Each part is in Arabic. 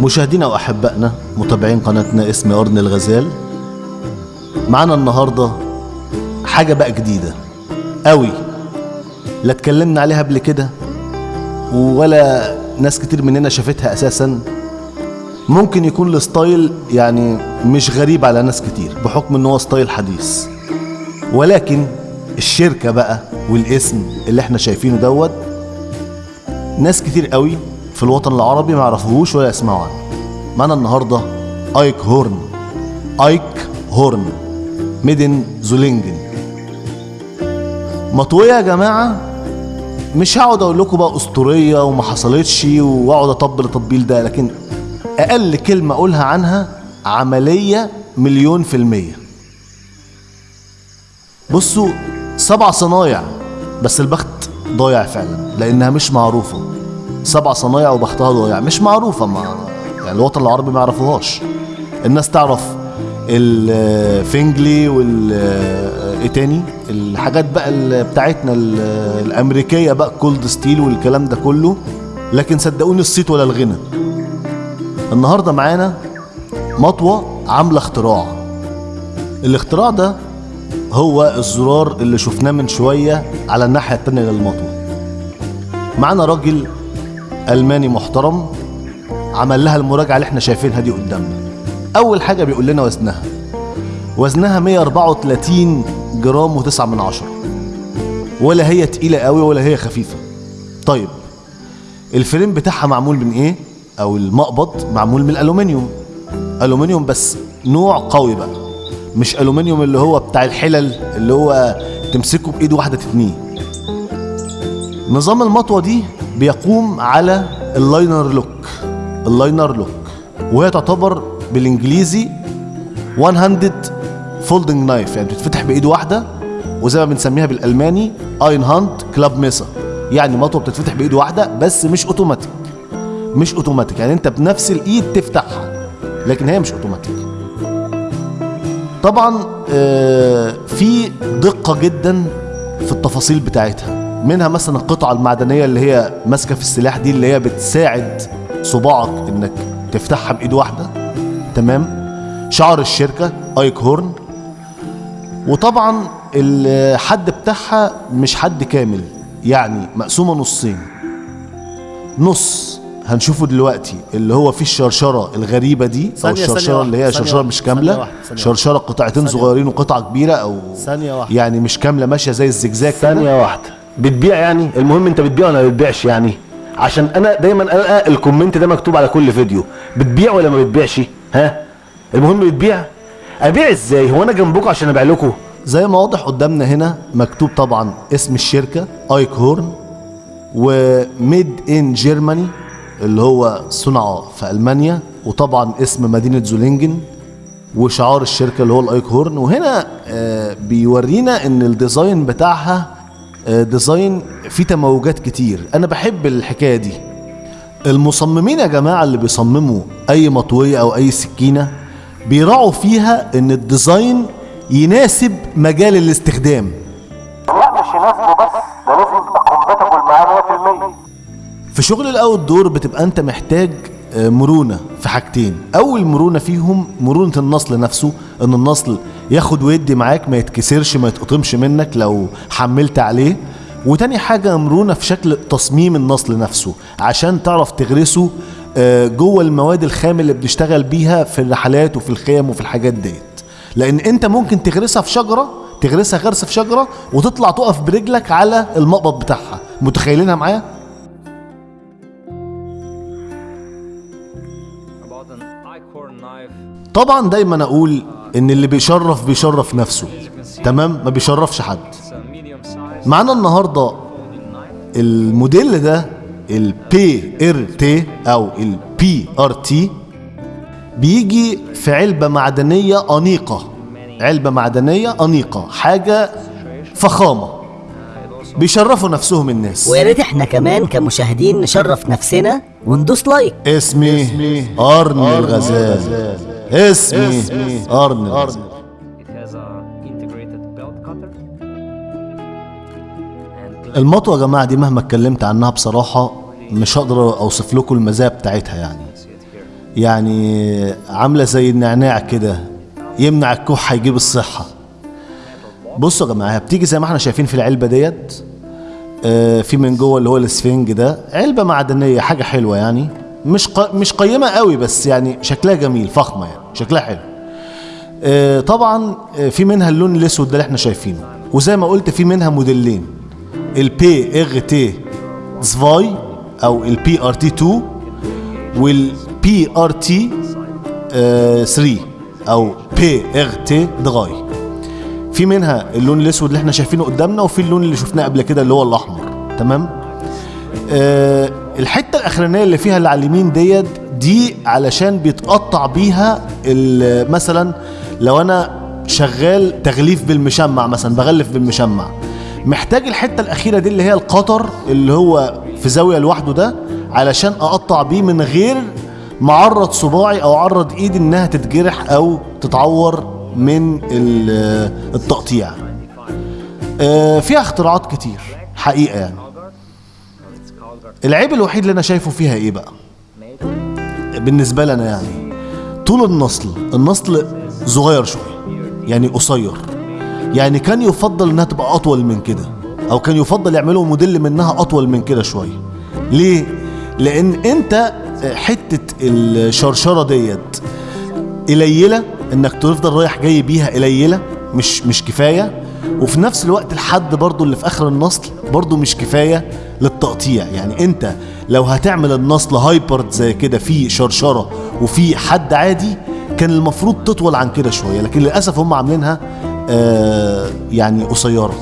مشاهدينا وأحبائنا متابعين قناتنا اسمي ارن الغزال. معانا النهارده حاجة بقى جديدة قوي. لا اتكلمنا عليها قبل كده ولا ناس كتير مننا شافتها أساسا. ممكن يكون ال style يعني مش غريب على ناس كتير بحكم إن هو style حديث. ولكن الشركة بقى والاسم اللي إحنا شايفينه دوت ناس كتير قوي في الوطن العربي ما يعرفوهوش ولا يسمعوا عنه. معانا النهارده أيك هورن. أيك هورن. ميدن زولينجن. مطويه يا جماعة مش هقعد أقول لكم بقى أسطورية وما حصلتش وأقعد أطبل التطبيل ده لكن أقل كلمة أقولها عنها عملية مليون في المية. بصوا سبع صنايع بس البخت ضايع فعلا لأنها مش معروفة. سبع صنايع وبختها ضايع. مش معروفة ما يعني الوطن العربي ما يعرفوهاش. الناس تعرف الفنجلي وال إيه تاني؟ الحاجات بقى بتاعتنا ال- الأمريكية بقى كولد ستيل والكلام ده كله. لكن صدقوني الصيت ولا الغنى. النهارده معانا مطوة عاملة اختراع. الاختراع ده هو الزرار اللي شفناه من شوية على الناحية التانية للمطوة. معانا راجل ألماني محترم عمل لها المراجعة اللي إحنا شايفينها دي قدامنا. أول حاجة بيقول لنا وزنها. وزنها 134 جرام و9 من عشرة. ولا هي تقيلة قوي ولا هي خفيفة. طيب الفريم بتاعها معمول من إيه؟ أو المقبض معمول من الالومنيوم ألومنيوم بس نوع قوي بقى. مش ألومنيوم اللي هو بتاع الحلل اللي هو تمسكه بإيد واحدة تتنيه. نظام المطوة دي بيقوم على ال liner lock ال liner lock وهي تعتبر بالإنجليزي one handed folding knife يعني بتتفتح بإيد واحدة وزي ما بنسميها بالألماني Einhandklappmesser يعني مطوة بتتفتح بإيد واحدة بس مش اوتوماتيك مش اوتوماتيك يعني أنت بنفس الإيد تفتحها لكن هي مش اوتوماتيك طبعا آه، في دقة جدا في التفاصيل بتاعتها. منها مثلا القطعة المعدنية اللي هي ماسكة في السلاح دي اللي هي بتساعد صباعك إنك تفتحها بإيد واحدة. تمام؟ شعار الشركة Eickhorn. وطبعا الحد بتاعها مش حد كامل يعني مقسومة نصين. نص هنشوفه دلوقتي اللي هو فيه الشرشرة الغريبة دي أو ثانية- ثانية الشرشرة اللي هي ثانية شرشرة مش ثانية كاملة. واحدة، ثانية شرشرة قطعتين ثانية صغيرين وقطعة كبيرة أو ثانية واحدة. يعني مش كاملة ماشية زي الزجزاج ثانية واحدة. بتبيع يعني؟ المهم انت بتبيع ولا ما بتبيعش يعني؟ عشان أنا دايما القى الكومنت ده مكتوب على كل فيديو. بتبيع ولا ما بتبيعش؟ ها؟ المهم بتبيع. أبيع إزاي؟ هو أنا جنبكم عشان أبيع لكم. زي ما واضح قدامنا هنا مكتوب طبعا اسم الشركة Eickhorn و Made in Germany اللي هو صنع في ألمانيا وطبعا اسم مدينة زولينجن وشعار الشركة اللي هو ال Eickhorn وهنا آه، بيورينا إن ال design بتاعها design فيه تموجات كتير. أنا بحب الحكاية دي. المصممين يا جماعة اللي بيصمموا أي مطوة أو أي سكينة بيراعوا فيها إن ال design يناسب مجال الاستخدام. لا مش يناسبه بس ده لازم تبقى compatible معاه 100% في شغل ال outdoor بتبقى أنت محتاج آه، مرونة. في حاجتين. أول مرونة فيهم مرونة النصل نفسه إن النصل ياخد ويدي معاك ما يتكسرش ما يتقطمش منك لو حملت عليه. وتاني حاجة مرونة في شكل تصميم النصل نفسه عشان تعرف تغرسه آه، جوه المواد الخام اللي بنشتغل بيها في الرحلات وفي الخيم وفي الحاجات ديت. لأن أنت ممكن تغرسها في شجرة تغرسها غرس في شجرة وتطلع تقف برجلك على المقبض بتاعها. متخيلينها معايا؟ طبعا دايما أقول إن اللي بيشرف بيشرف نفسه. تمام؟ ما بيشرفش حد. معانا النهارده الموديل ده ال PRT أو ال PRT بيجي في علبة معدنية أنيقة. علبة معدنية أنيقة حاجة فخامة. بيشرفوا نفسهم الناس. ويا ريت إحنا كمان كمشاهدين نشرف نفسنا وندوس like. اسمي ارن الغزال. اسمي ارن الغزال. المطوة يا جماعة دي مهما اتكلمت عنها بصراحة مش هقدر أوصف لكم المزايا بتاعتها يعني. يعني عاملة زي النعناع كده يمنع الكحة يجيب الصحة. بصوا يا جماعة بتيجي زي ما إحنا شايفين في العلبة ديت آه، في من جوه اللي هو الاسفنج ده علبة معدنية حاجة حلوة يعني مش ق... مش قيمة قوي بس يعني شكلها جميل فخمة يعني شكلها حلو. آه، طبعا آه، في منها اللون الأسود ده اللي إحنا شايفينه وزي ما قلت في منها موديلين ال PRT zwei أو ال PRT 2 وال PRT 3 أو PRT drei في منها اللون الأسود اللي إحنا شايفينه قدامنا وفي اللون اللي شفناه قبل كده اللي هو الأحمر. تمام؟ آه الحتة الأخرانية اللي فيها اللي على اليمين ديت دي علشان بيتقطع بيها مثلا لو أنا شغال تغليف بالمشمع مثلا بغلف بالمشمع. محتاج الحتة الأخيرة دي اللي هي القطر اللي هو في زاوية لوحده ده علشان أقطع بيه من غير معرض صباعي أو عرض إيدي إنها تتجرح أو تتعور من ال- التقطيع. آه، فيها اختراعات كتير حقيقة يعني. العيب الوحيد اللي أنا شايفه فيها إيه بقى؟ بالنسبة لنا يعني طول النصل النصل صغير شوية يعني قصير. يعني كان يفضل إنها تبقى أطول من كده أو كان يفضل يعملوا موديل منها أطول من كده شوية. ليه؟ لأن أنت حتة الشرشرة ديت قليلة إنك تفضل رايح جاي بيها قليلة مش مش كفاية. وفي نفس الوقت الحد برضو اللي في آخر النصل برضو مش كفاية للتقطيع. يعني أنت لو هتعمل النصل هايبرد زي كده في شرشرة وفي حد عادي كان المفروض تطول عن كده شوية. لكن للأسف هم عاملينها آه يعني قصيرة.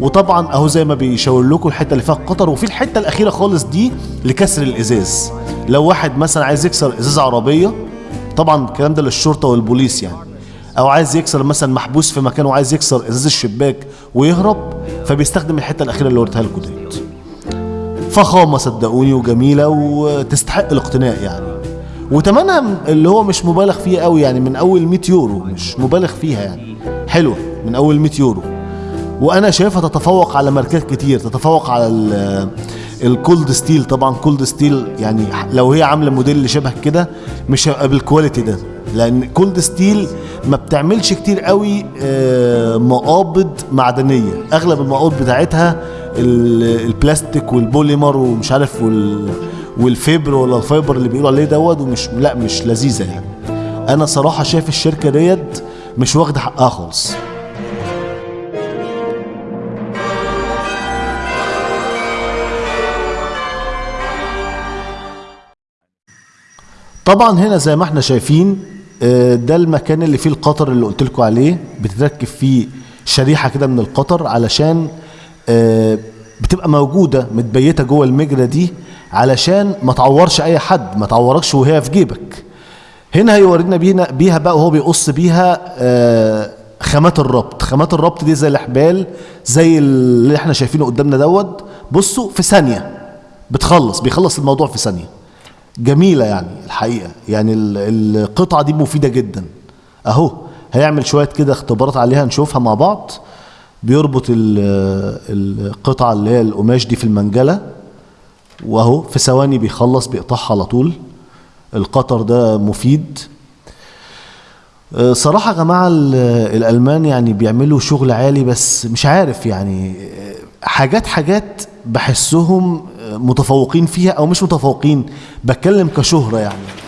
وطبعا أهو زي ما بيشاور لكم الحتة اللي فيها القطر وفي الحتة الأخيرة خالص دي لكسر الإزاز. لو واحد مثلا عايز يكسر إزاز عربية طبعا الكلام ده للشرطة والبوليس يعني. أو عايز يكسر مثلا محبوس في مكان وعايز يكسر إزاز الشباك ويهرب فبيستخدم الحتة الأخيرة اللي وريتها لكم ديت. فخامة صدقوني وجميلة وتستحق الاقتناء يعني. وتمنها اللي هو مش مبالغ فيه قوي يعني من أول 100 يورو مش مبالغ فيها يعني. حلوة من أول 100 يورو. وأنا شايفها تتفوق على ماركات كتير تتفوق على ال Cold Steel طبعا Cold Steel يعني لو هي عاملة موديل شبه كده مش هيبقى بال quality ده لأن Cold Steel ما بتعملش كتير قوي آه، مقابض معدنية. أغلب المقابض بتاعتها ال- البلاستيك والبوليمر ومش عارف وال وال fiber ولا ال fiber اللي بيقولوا عليه دوت ومش لا مش لذيذة يعني. أنا صراحة شايف الشركة ديت مش واخدة حقها خالص. طبعا هنا زي ما إحنا شايفين آه، ده المكان اللي فيه القطر اللي قلت لكم عليه. بتركب فيه شريحة كده من القطر علشان آه، بتبقى موجودة متبيتة جوه المجرى دي علشان ما تعورش أي حد ما تعوركش وهي في جيبك. هنا هيورينا بينا بيها بقى وهو بيقص بيها آه، خامات الربط. خامات الربط دي زي الإحبال زي اللي إحنا شايفينه قدامنا دوت. بصوا في ثانية. بتخلص بيخلص الموضوع في ثانية. جميلة يعني الحقيقة. يعني ال- القطعة دي مفيدة جدا. أهو هيعمل شوية كده اختبارات عليها نشوفها مع بعض. بيربط ال- القطعة اللي هي القماش دي في المنجلة. وأهو في ثواني بيخلص بيقطعها على طول. القطر ده مفيد. آه، صراحة يا جماعة ال- الألمان يعني بيعملوا شغل عالي بس مش عارف يعني آه، حاجات حاجات بحسهم متفوقين فيها أو مش متفوقين بتكلم كشهرة يعني.